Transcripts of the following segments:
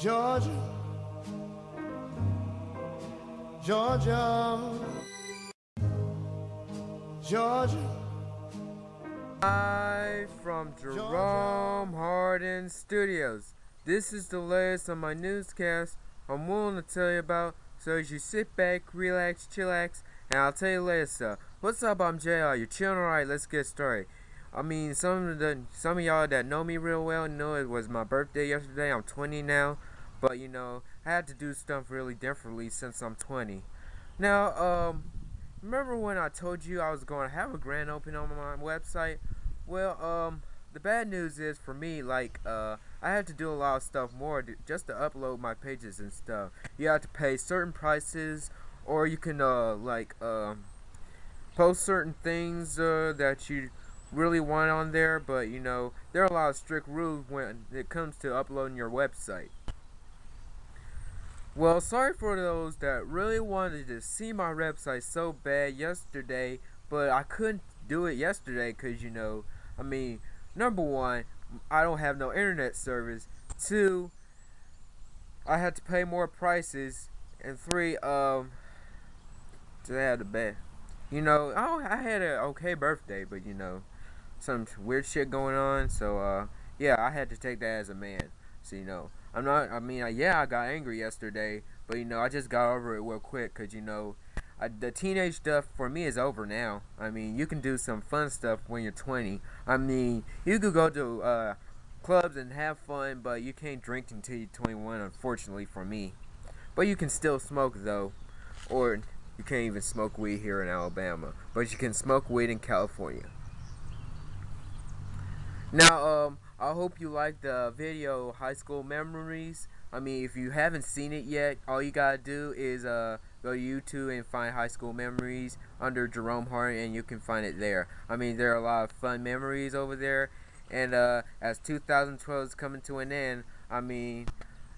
Georgia, Georgia, Georgia. Hi from Jerome Hardin Studios. This is the latest on my newscast I'm willing to tell you about. So as you sit back, relax, chillax, and I'll tell you later stuff. What's up? I'm JR. You're chilling alright? Let's get started. I mean, some of the some of y'all that know me real well know it was my birthday yesterday. I'm 20 now, but you know I had to do stuff really differently since I'm 20. Now, um, remember when I told you I was going to have a grand opening on my website? Well, um, the bad news is for me, like, uh, I had to do a lot of stuff more to, just to upload my pages and stuff. You have to pay certain prices, or you can, uh, like, um, post certain things, uh, that you really want on there, but, you know, there are a lot of strict rules when it comes to uploading your website. Well, sorry for those that really wanted to see my website so bad yesterday, but I couldn't do it yesterday because, you know, I mean, number one, I don't have no internet service. Two, I had to pay more prices. And three, um, I had a bad. You know, I, I had an okay birthday, but you know, some weird shit going on. So, uh, yeah, I had to take that as a man. So, you know, I'm not, I mean, yeah, I got angry yesterday, but you know, I just got over it real quick because, you know, I, the teenage stuff for me is over now. I mean, you can do some fun stuff when you're 20. I mean, you could go to uh, clubs and have fun, but you can't drink until you're 21, unfortunately for me. But you can still smoke though, or you can't even smoke weed here in Alabama, but you can smoke weed in California. Now, um, I hope you like the video High School Memories. I mean, if you haven't seen it yet, all you gotta do is uh, go to YouTube and find High School Memories under Jerome Hart, and you can find it there. I mean, there are a lot of fun memories over there. And uh, as 2012 is coming to an end, I mean,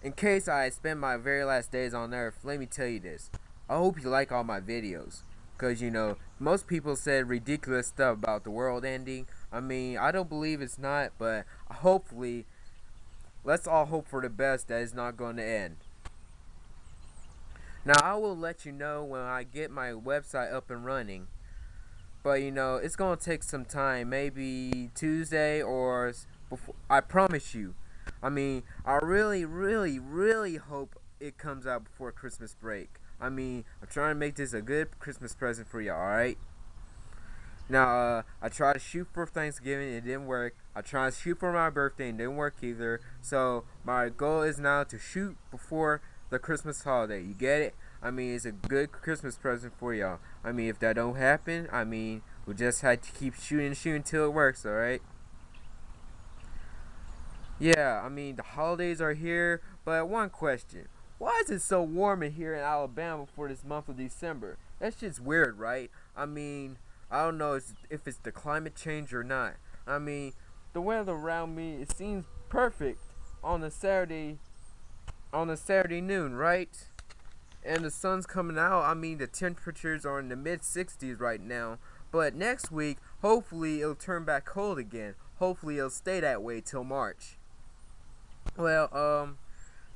in case I spend my very last days on Earth, let me tell you this. I hope you like all my videos. Because, you know, most people said ridiculous stuff about the world ending. I mean, I don't believe it's not, but hopefully Let's all hope for the best that it's not going to end. Now, I will let you know when I get my website up and running. But, you know, it's going to take some time. Maybe Tuesday or before. I promise you. I mean, I really, really, really hope it comes out before Christmas break. I mean, I'm trying to make this a good Christmas present for you, alright? Now, uh, I tried to shoot for Thanksgiving, it didn't work. I tried to shoot for my birthday, and didn't work either. So, my goal is now to shoot before the Christmas holiday. You get it? I mean, it's a good Christmas present for y'all. I mean, if that don't happen, I mean, we just had to keep shooting and shooting until it works, alright? Yeah, I mean, the holidays are here, but one question. Why is it so warm in here in Alabama for this month of December? That's just weird, right? I mean, I don't know if it's the climate change or not. I mean, the weather around me it seems perfect on a Saturday on a Saturday noon, right? And the sun's coming out. I mean, the temperatures are in the mid 60s right now. But next week, hopefully it'll turn back cold again. Hopefully it'll stay that way till March. Well, um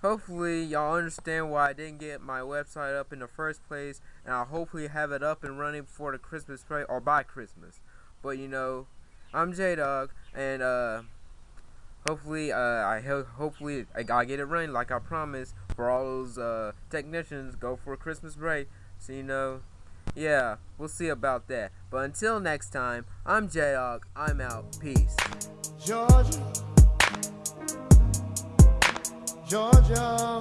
hopefully y'all understand why I didn't get my website up in the first place and I'll hopefully have it up and running before the Christmas break or by Christmas. But you know, I'm J Dog and uh hopefully uh I hopefully I, get it running like I promised for all those uh technicians go for a Christmas break. So you know, yeah, we'll see about that. But until next time, I'm J Dog. I'm out. Peace. Georgia. Georgia,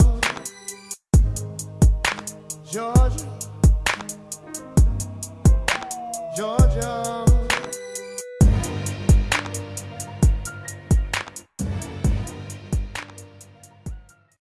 Georgia, Georgia.